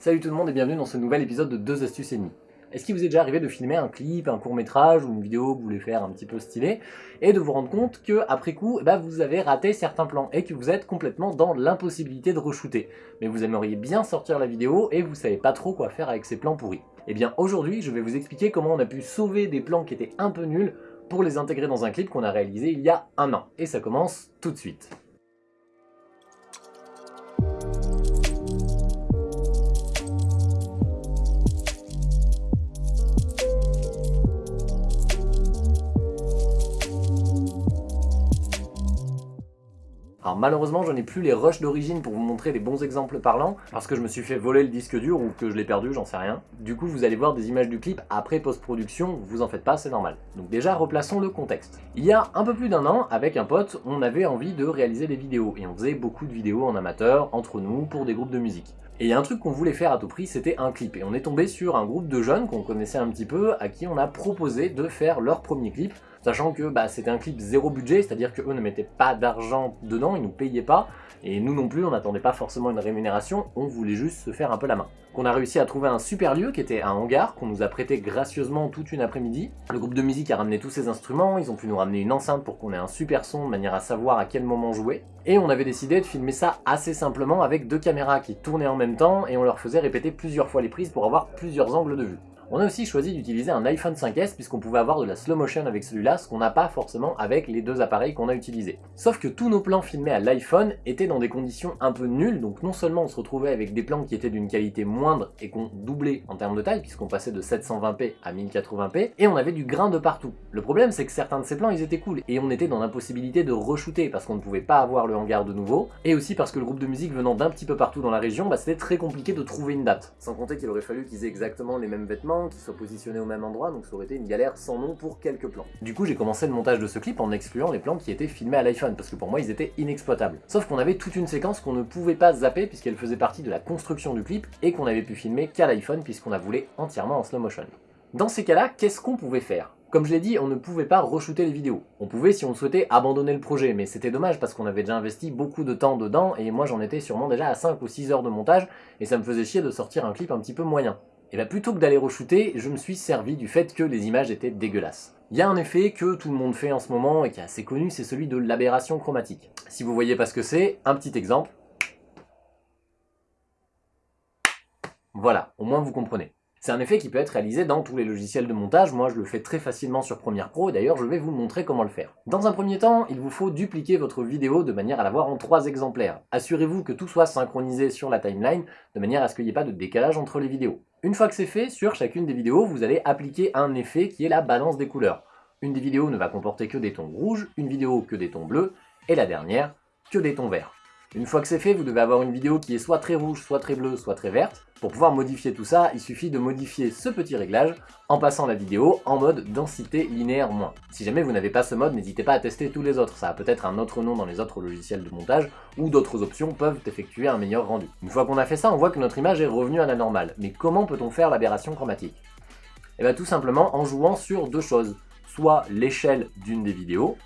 Salut tout le monde et bienvenue dans ce nouvel épisode de 2 astuces et demie. Est-ce qu'il vous est déjà arrivé de filmer un clip, un court métrage ou une vidéo que vous voulez faire un petit peu stylé et de vous rendre compte que après coup, bah, vous avez raté certains plans et que vous êtes complètement dans l'impossibilité de re-shooter. Mais vous aimeriez bien sortir la vidéo et vous savez pas trop quoi faire avec ces plans pourris. Eh bien aujourd'hui, je vais vous expliquer comment on a pu sauver des plans qui étaient un peu nuls pour les intégrer dans un clip qu'on a réalisé il y a un an. Et ça commence tout de suite. Alors malheureusement, je n'ai plus les rushs d'origine pour vous montrer des bons exemples parlants, parce que je me suis fait voler le disque dur ou que je l'ai perdu, j'en sais rien. Du coup, vous allez voir des images du clip après post-production, vous en faites pas, c'est normal. Donc déjà, replaçons le contexte. Il y a un peu plus d'un an, avec un pote, on avait envie de réaliser des vidéos, et on faisait beaucoup de vidéos en amateur, entre nous, pour des groupes de musique. Et il y a un truc qu'on voulait faire à tout prix, c'était un clip. Et on est tombé sur un groupe de jeunes qu'on connaissait un petit peu, à qui on a proposé de faire leur premier clip, sachant que bah, c'était un clip zéro budget, c'est-à-dire qu'eux ne mettaient pas d'argent dedans, ils nous payaient pas, et nous non plus, on n'attendait pas forcément une rémunération, on voulait juste se faire un peu la main. Qu'on a réussi à trouver un super lieu qui était un hangar, qu'on nous a prêté gracieusement toute une après-midi. Le groupe de musique a ramené tous ses instruments, ils ont pu nous ramener une enceinte pour qu'on ait un super son de manière à savoir à quel moment jouer. Et on avait décidé de filmer ça assez simplement avec deux caméras qui tournaient en même temps et on leur faisait répéter plusieurs fois les prises pour avoir plusieurs angles de vue. On a aussi choisi d'utiliser un iPhone 5S puisqu'on pouvait avoir de la slow motion avec celui-là, ce qu'on n'a pas forcément avec les deux appareils qu'on a utilisés. Sauf que tous nos plans filmés à l'iPhone étaient dans des conditions un peu nulles, donc non seulement on se retrouvait avec des plans qui étaient d'une qualité moindre et qu'on doublait en termes de taille, puisqu'on passait de 720p à 1080p, et on avait du grain de partout. Le problème c'est que certains de ces plans ils étaient cool, et on était dans l'impossibilité de re-shooter parce qu'on ne pouvait pas avoir le hangar de nouveau, et aussi parce que le groupe de musique venant d'un petit peu partout dans la région, bah, c'était très compliqué de trouver une date. Sans compter qu'il aurait fallu qu'ils aient exactement les mêmes vêtements, qui soient positionnés au même endroit, donc ça aurait été une galère sans nom pour quelques plans. Du coup, j'ai commencé le montage de ce clip en excluant les plans qui étaient filmés à l'iPhone, parce que pour moi, ils étaient inexploitables. Sauf qu'on avait toute une séquence qu'on ne pouvait pas zapper, puisqu'elle faisait partie de la construction du clip, et qu'on avait pu filmer qu'à l'iPhone, puisqu'on a voulu entièrement en slow motion. Dans ces cas-là, qu'est-ce qu'on pouvait faire? Comme je l'ai dit, on ne pouvait pas re-shooter les vidéos. On pouvait, si on souhaitait, abandonner le projet, mais c'était dommage parce qu'on avait déjà investi beaucoup de temps dedans, et moi j'en étais sûrement déjà à 5 ou 6 heures de montage, et ça me faisait chier de sortir un clip un petit peu moyen. Et bien plutôt que d'aller re-shooter, je me suis servi du fait que les images étaient dégueulasses. Il y a un effet que tout le monde fait en ce moment et qui est assez connu, c'est celui de l'aberration chromatique. Si vous voyez pas ce que c'est, un petit exemple. Voilà, au moins vous comprenez. C'est un effet qui peut être réalisé dans tous les logiciels de montage, moi je le fais très facilement sur Premiere Pro, d'ailleurs je vais vous montrer comment le faire. Dans un premier temps, il vous faut dupliquer votre vidéo de manière à l'avoir en trois exemplaires. Assurez-vous que tout soit synchronisé sur la timeline, de manière à ce qu'il n'y ait pas de décalage entre les vidéos. Une fois que c'est fait, sur chacune des vidéos, vous allez appliquer un effet qui est la balance des couleurs. Une des vidéos ne va comporter que des tons rouges, une vidéo que des tons bleus, et la dernière, que des tons verts. Une fois que c'est fait, vous devez avoir une vidéo qui est soit très rouge, soit très bleue, soit très verte. Pour pouvoir modifier tout ça, il suffit de modifier ce petit réglage en passant la vidéo en mode densité linéaire moins. Si jamais vous n'avez pas ce mode, n'hésitez pas à tester tous les autres, ça a peut-être un autre nom dans les autres logiciels de montage, ou d'autres options peuvent effectuer un meilleur rendu. Une fois qu'on a fait ça, on voit que notre image est revenue à la normale. Mais comment peut-on faire l'aberration chromatique? Eh bien tout simplement en jouant sur deux choses, soit l'échelle d'une des vidéos,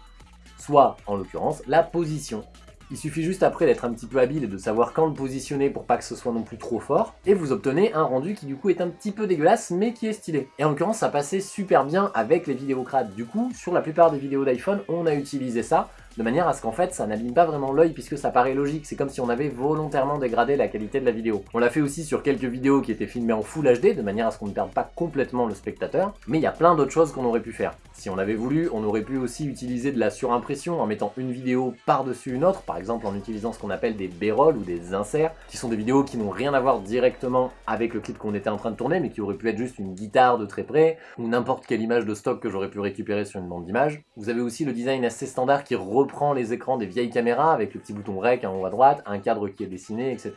soit en l'occurrence la position il suffit juste après d'être un petit peu habile et de savoir quand le positionner pour pas que ce soit non plus trop fort, et vous obtenez un rendu qui du coup est un petit peu dégueulasse, mais qui est stylé. Et en l'occurrence, ça passait super bien avec les vidéocrates. Du coup, sur la plupart des vidéos d'iPhone, on a utilisé ça, de manière à ce qu'en fait ça n'abîme pas vraiment l'œil puisque ça paraît logique, c'est comme si on avait volontairement dégradé la qualité de la vidéo. On l'a fait aussi sur quelques vidéos qui étaient filmées en Full HD, de manière à ce qu'on ne perde pas complètement le spectateur, mais il y a plein d'autres choses qu'on aurait pu faire. Si on avait voulu, on aurait pu aussi utiliser de la surimpression en mettant une vidéo par-dessus une autre, par exemple en utilisant ce qu'on appelle des b-rolls ou des inserts, qui sont des vidéos qui n'ont rien à voir directement avec le clip qu'on était en train de tourner, mais qui auraient pu être juste une guitare de très près, ou n'importe quelle image de stock que j'aurais pu récupérer sur une bande d'image. Vous avez aussi le design assez standard qui reprend les écrans des vieilles caméras avec le petit bouton rec en haut à droite, un cadre qui est dessiné, etc.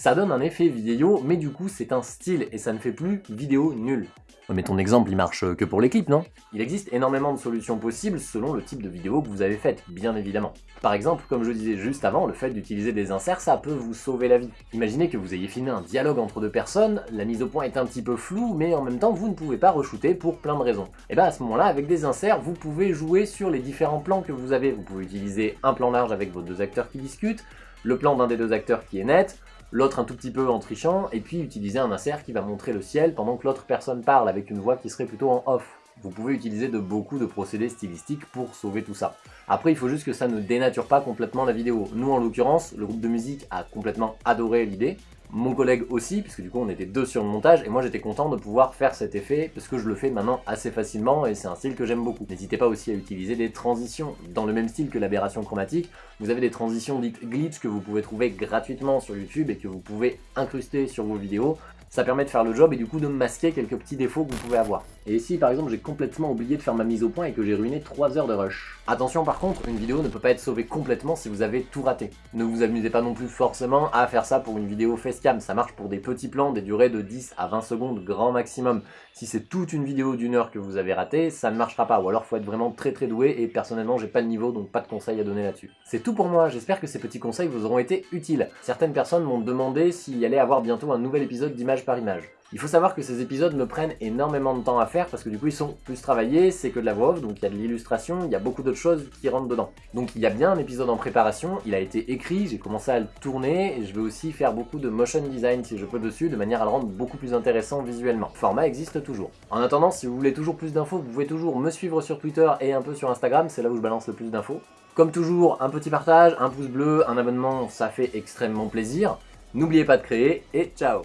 Ça donne un effet vidéo, mais du coup c'est un style et ça ne fait plus vidéo nulle. Mais ton exemple, il marche que pour les clips, non? Il existe énormément de solutions possibles selon le type de vidéo que vous avez faite, bien évidemment. Par exemple, comme je disais juste avant, le fait d'utiliser des inserts, ça peut vous sauver la vie. Imaginez que vous ayez filmé un dialogue entre deux personnes, la mise au point est un petit peu floue, mais en même temps, vous ne pouvez pas re-shooter pour plein de raisons. Et bah à ce moment-là, avec des inserts, vous pouvez jouer sur les différents plans que vous avez. Vous pouvez utiliser un plan large avec vos deux acteurs qui discutent, le plan d'un des deux acteurs qui est net, l'autre un tout petit peu en trichant, et puis utiliser un insert qui va montrer le ciel pendant que l'autre personne parle avec une voix qui serait plutôt en off. Vous pouvez utiliser de beaucoup de procédés stylistiques pour sauver tout ça. Après, il faut juste que ça ne dénature pas complètement la vidéo. Nous, en l'occurrence, le groupe de musique a complètement adoré l'idée, mon collègue aussi, puisque du coup on était deux sur le montage, et moi j'étais content de pouvoir faire cet effet, parce que je le fais maintenant assez facilement, et c'est un style que j'aime beaucoup. N'hésitez pas aussi à utiliser des transitions. Dans le même style que l'aberration chromatique, vous avez des transitions dites glitch que vous pouvez trouver gratuitement sur YouTube et que vous pouvez incruster sur vos vidéos, ça permet de faire le job et du coup de masquer quelques petits défauts que vous pouvez avoir. Et ici par exemple j'ai complètement oublié de faire ma mise au point et que j'ai ruiné 3 heures de rush. Attention par contre, une vidéo ne peut pas être sauvée complètement si vous avez tout raté. Ne vous amusez pas non plus forcément à faire ça pour une vidéo facecam, ça marche pour des petits plans, des durées de 10 à 20 secondes grand maximum. Si c'est toute une vidéo d'une heure que vous avez raté, ça ne marchera pas, ou alors faut être vraiment très très doué et personnellement j'ai pas le niveau donc pas de conseils à donner là-dessus. C'est tout pour moi, j'espère que ces petits conseils vous auront été utiles. Certaines personnes m'ont demandé s'il y allait avoir bientôt un nouvel épisode d'image par image. Il faut savoir que ces épisodes me prennent énormément de temps à faire parce que du coup ils sont plus travaillés, c'est que de la voix off, donc il y a de l'illustration, il y a beaucoup d'autres choses qui rentrent dedans. Donc il y a bien un épisode en préparation, il a été écrit, j'ai commencé à le tourner, et je vais aussi faire beaucoup de motion design si je peux dessus, de manière à le rendre beaucoup plus intéressant visuellement. Le format existe toujours. En attendant, si vous voulez toujours plus d'infos, vous pouvez toujours me suivre sur Twitter et un peu sur Instagram, c'est là où je balance le plus d'infos. Comme toujours, un petit partage, un pouce bleu, un abonnement, ça fait extrêmement plaisir. N'oubliez pas de créer, et ciao